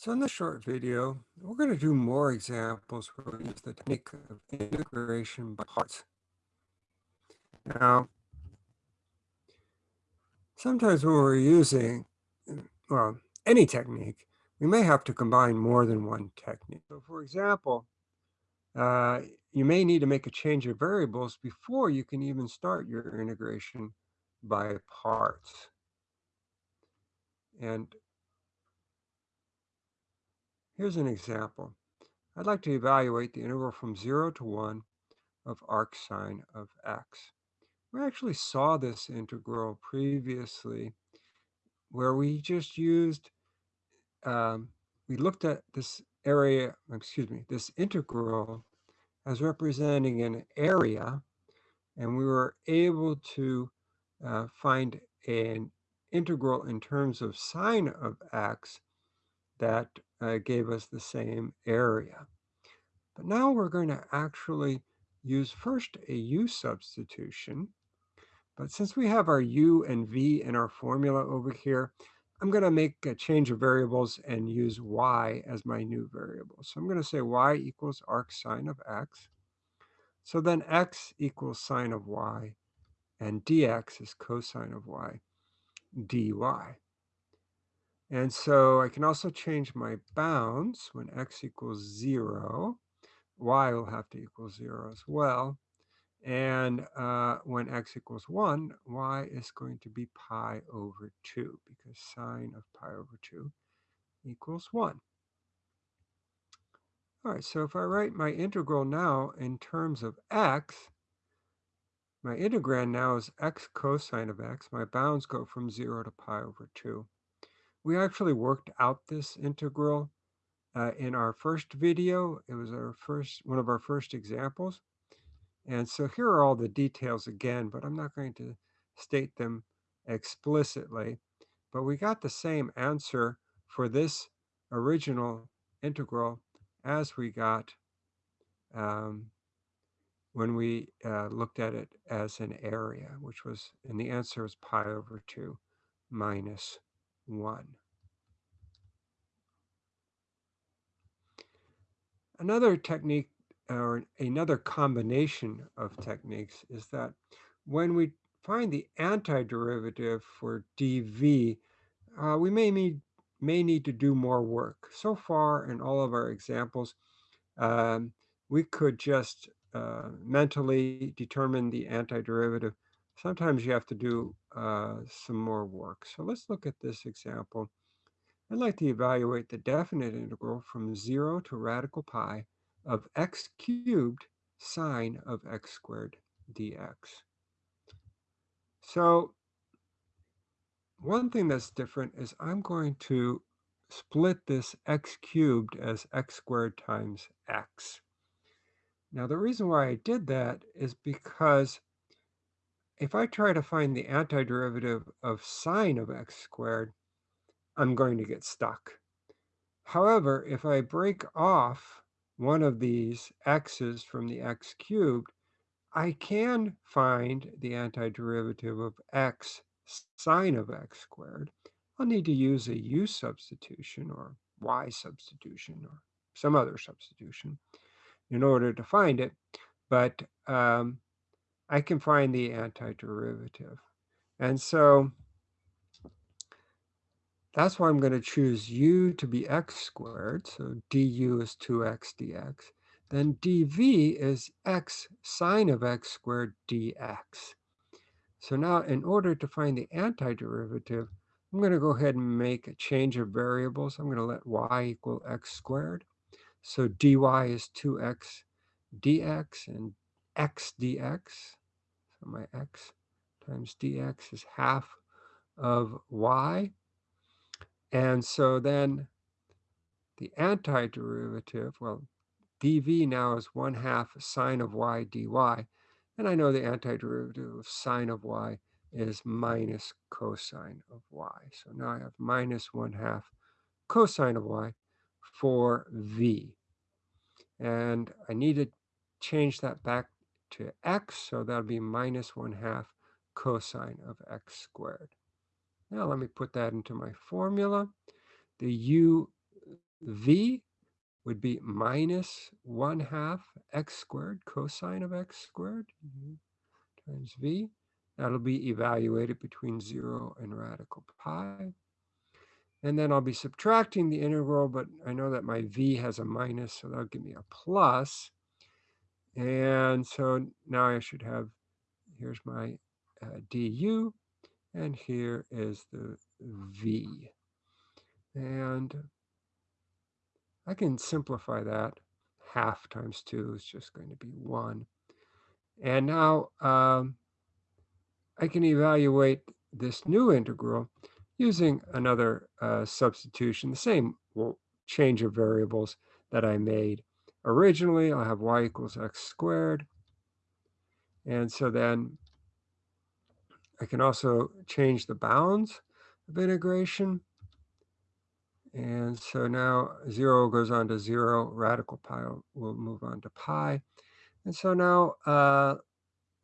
So in this short video, we're going to do more examples where we use the technique of integration by parts. Now, sometimes when we're using, well, any technique, we may have to combine more than one technique. So for example, uh, you may need to make a change of variables before you can even start your integration by parts. And Here's an example. I'd like to evaluate the integral from 0 to 1 of arc sine of x. We actually saw this integral previously where we just used, um, we looked at this area, excuse me, this integral as representing an area, and we were able to uh, find an integral in terms of sine of x that uh, gave us the same area. But now we're going to actually use first a u substitution. But since we have our u and v in our formula over here, I'm going to make a change of variables and use y as my new variable. So I'm going to say y equals arc sine of x. So then x equals sine of y, and dx is cosine of y dy. And so I can also change my bounds when x equals 0. y will have to equal 0 as well. And uh, when x equals 1, y is going to be pi over 2 because sine of pi over 2 equals 1. All right, so if I write my integral now in terms of x, my integrand now is x cosine of x. My bounds go from 0 to pi over 2. We actually worked out this integral uh, in our first video. It was our first one of our first examples. And so here are all the details again, but I'm not going to state them explicitly. But we got the same answer for this original integral as we got um, when we uh, looked at it as an area, which was, and the answer was pi over 2 minus 1. Another technique or another combination of techniques is that when we find the antiderivative for dv, uh, we may need, may need to do more work. So far in all of our examples, um, we could just uh, mentally determine the antiderivative sometimes you have to do uh, some more work. So let's look at this example. I'd like to evaluate the definite integral from 0 to radical pi of x cubed sine of x squared dx. So one thing that's different is I'm going to split this x cubed as x squared times x. Now the reason why I did that is because if I try to find the antiderivative of sine of x squared, I'm going to get stuck. However, if I break off one of these x's from the x cubed, I can find the antiderivative of x sine of x squared. I'll need to use a u substitution or y substitution or some other substitution in order to find it. But um, I can find the antiderivative. And so that's why I'm going to choose u to be x squared. So du is 2x dx. Then dv is x sine of x squared dx. So now in order to find the antiderivative, I'm going to go ahead and make a change of variables. I'm going to let y equal x squared. So dy is 2x dx and x dx. So my x times dx is half of y. And so then the antiderivative, well, dv now is 1 half sine of y dy. And I know the antiderivative of sine of y is minus cosine of y. So now I have minus 1 half cosine of y for v. And I need to change that back to x, so that'll be minus 1 half cosine of x squared. Now let me put that into my formula. The u v would be minus 1 half x squared cosine of x squared times v. That'll be evaluated between 0 and radical pi. And then I'll be subtracting the integral, but I know that my v has a minus, so that'll give me a plus. And so now I should have, here's my uh, du, and here is the v. And I can simplify that. Half times 2 is just going to be 1. And now um, I can evaluate this new integral using another uh, substitution, the same change of variables that I made. Originally, I'll have y equals x squared. And so then I can also change the bounds of integration. And so now 0 goes on to 0, radical pi will move on to pi. And so now uh,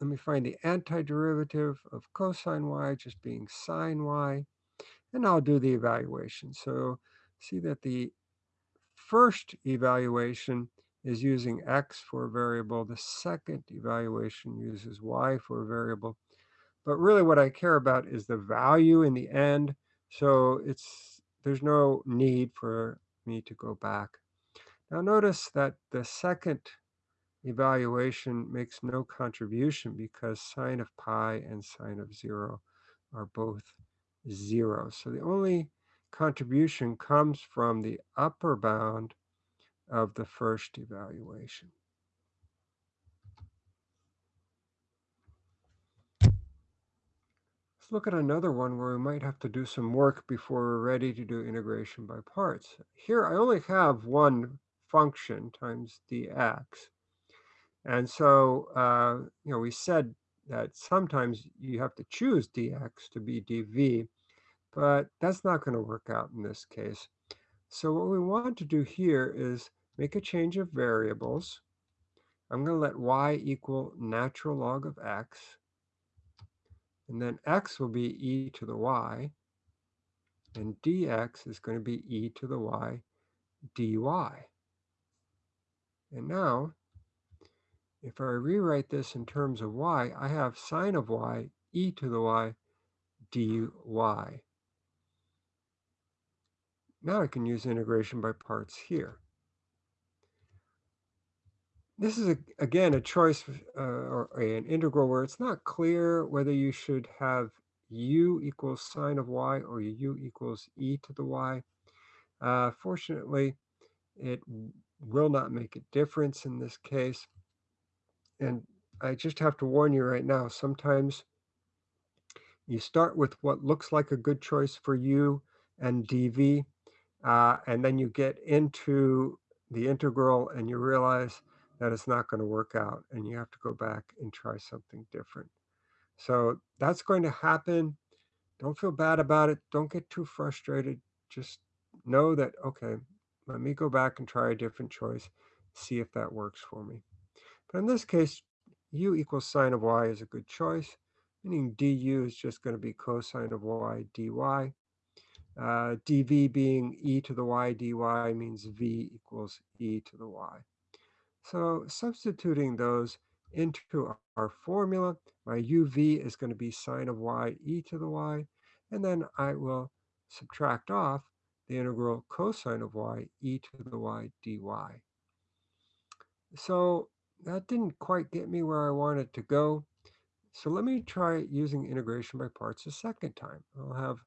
let me find the antiderivative of cosine y just being sine y. And I'll do the evaluation. So see that the first evaluation is using x for a variable. The second evaluation uses y for a variable. But really what I care about is the value in the end. So it's there's no need for me to go back. Now notice that the second evaluation makes no contribution because sine of pi and sine of 0 are both 0. So the only contribution comes from the upper bound of the first evaluation. Let's look at another one where we might have to do some work before we're ready to do integration by parts. Here I only have one function times dx. And so, uh, you know, we said that sometimes you have to choose dx to be dv, but that's not going to work out in this case. So what we want to do here is make a change of variables. I'm going to let y equal natural log of x. And then x will be e to the y. And dx is going to be e to the y dy. And now, if I rewrite this in terms of y, I have sine of y e to the y dy. Now I can use integration by parts here. This is, a, again, a choice uh, or an integral where it's not clear whether you should have u equals sine of y or u equals e to the y. Uh, fortunately, it will not make a difference in this case. And I just have to warn you right now, sometimes you start with what looks like a good choice for u and dv, uh, and then you get into the integral and you realize that it's not going to work out and you have to go back and try something different. So that's going to happen. Don't feel bad about it. Don't get too frustrated. Just know that, okay, let me go back and try a different choice, see if that works for me. But in this case, u equals sine of y is a good choice, meaning du is just going to be cosine of y dy. Uh, dv being e to the y dy means v equals e to the y. So substituting those into our formula, my uv is going to be sine of y e to the y, and then I will subtract off the integral cosine of y e to the y dy. So that didn't quite get me where I wanted to go. So let me try using integration by parts a second time. I'll have,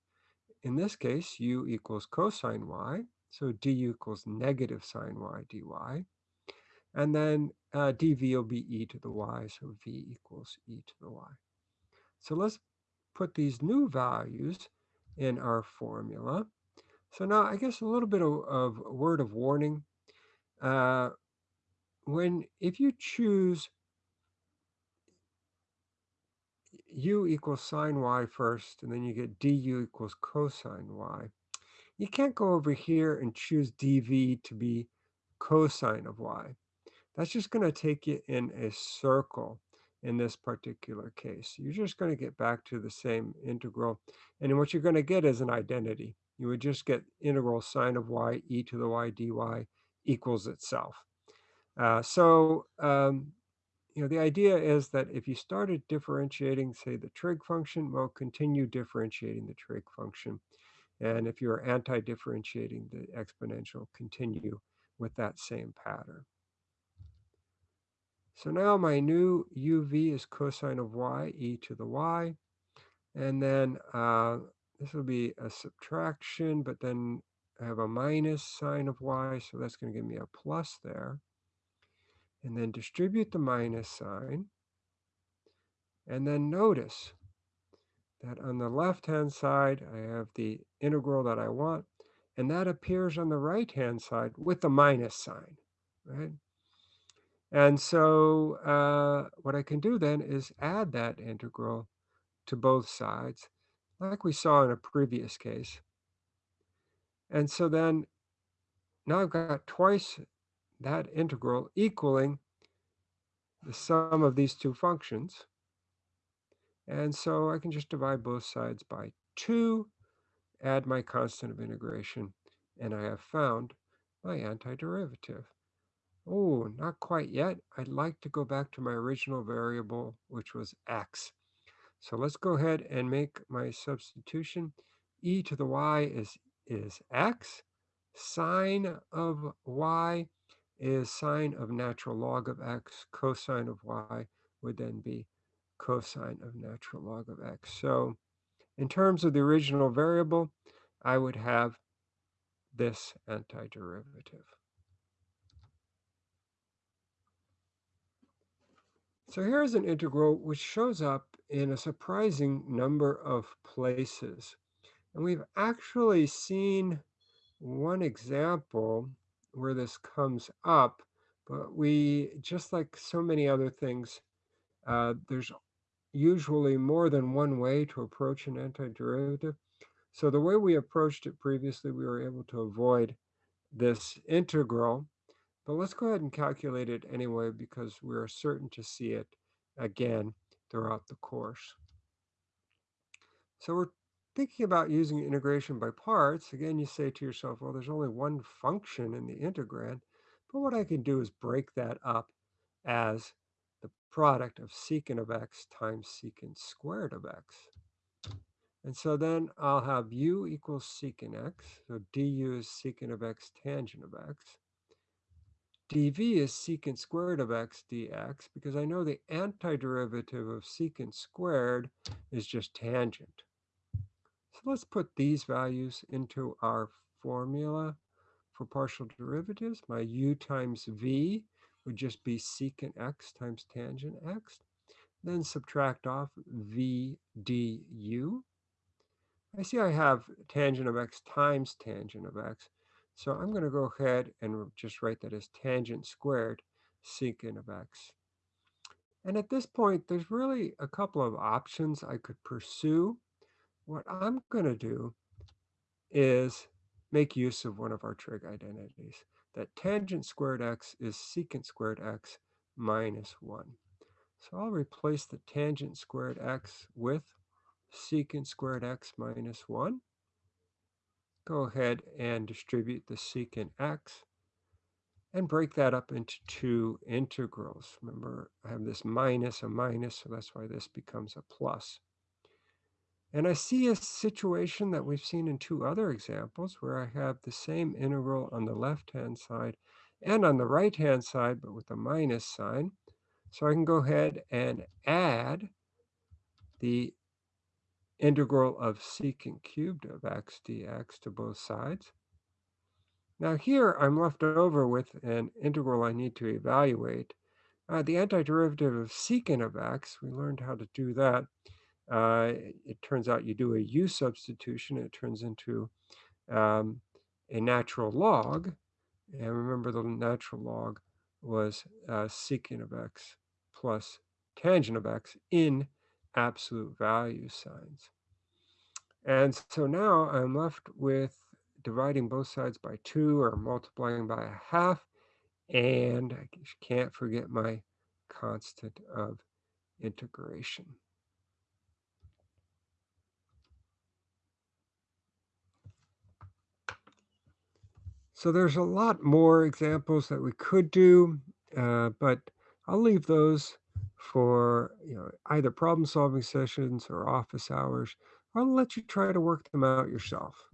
in this case, u equals cosine y. So du equals negative sine y dy. And then uh, dv will be e to the y, so v equals e to the y. So let's put these new values in our formula. So now I guess a little bit of, of word of warning. Uh, when if you choose u equals sine y first, and then you get du equals cosine y, you can't go over here and choose dv to be cosine of y. That's just going to take you in a circle in this particular case. You're just going to get back to the same integral. And what you're going to get is an identity. you would just get integral sine of y e to the y dy equals itself. Uh, so, um, you know, the idea is that if you started differentiating, say, the trig function, well, continue differentiating the trig function. And if you're anti-differentiating the exponential, continue with that same pattern. So now my new uv is cosine of y e to the y. And then uh, this will be a subtraction, but then I have a minus sine of y, so that's going to give me a plus there. And then distribute the minus sign. And then notice that on the left-hand side, I have the integral that I want, and that appears on the right-hand side with the minus sign, right? And so uh, what I can do then is add that integral to both sides, like we saw in a previous case. And so then now I've got twice that integral equaling the sum of these two functions. And so I can just divide both sides by 2, add my constant of integration, and I have found my antiderivative. Oh, not quite yet. I'd like to go back to my original variable, which was x. So let's go ahead and make my substitution. e to the y is, is x. Sine of y is sine of natural log of x. Cosine of y would then be cosine of natural log of x. So in terms of the original variable, I would have this antiderivative. So here's an integral which shows up in a surprising number of places. And we've actually seen one example where this comes up, but we, just like so many other things, uh, there's usually more than one way to approach an antiderivative. So the way we approached it previously, we were able to avoid this integral, but let's go ahead and calculate it anyway because we're certain to see it again throughout the course. So we're thinking about using integration by parts. Again, you say to yourself, well, there's only one function in the integrand, but what I can do is break that up as the product of secant of x times secant squared of x. And so then I'll have u equals secant x, so du is secant of x tangent of x dv is secant squared of x dx because I know the antiderivative of secant squared is just tangent. So let's put these values into our formula for partial derivatives. My u times v would just be secant x times tangent x. Then subtract off v du. I see I have tangent of x times tangent of x. So I'm going to go ahead and just write that as tangent squared secant of x. And at this point, there's really a couple of options I could pursue. What I'm going to do is make use of one of our trig identities, that tangent squared x is secant squared x minus 1. So I'll replace the tangent squared x with secant squared x minus 1 go ahead and distribute the secant x and break that up into two integrals. Remember, I have this minus, a minus, so that's why this becomes a plus. And I see a situation that we've seen in two other examples where I have the same integral on the left-hand side and on the right-hand side, but with a minus sign. So I can go ahead and add the integral of secant cubed of x dx to both sides. Now here I'm left over with an integral I need to evaluate. Uh, the antiderivative of secant of x, we learned how to do that. Uh, it turns out you do a u substitution, it turns into um, a natural log. And remember the natural log was uh, secant of x plus tangent of x in absolute value signs. And so now I'm left with dividing both sides by 2 or multiplying by a half. And I can't forget my constant of integration. So there's a lot more examples that we could do, uh, but I'll leave those for you know either problem solving sessions or office hours. I'll let you try to work them out yourself.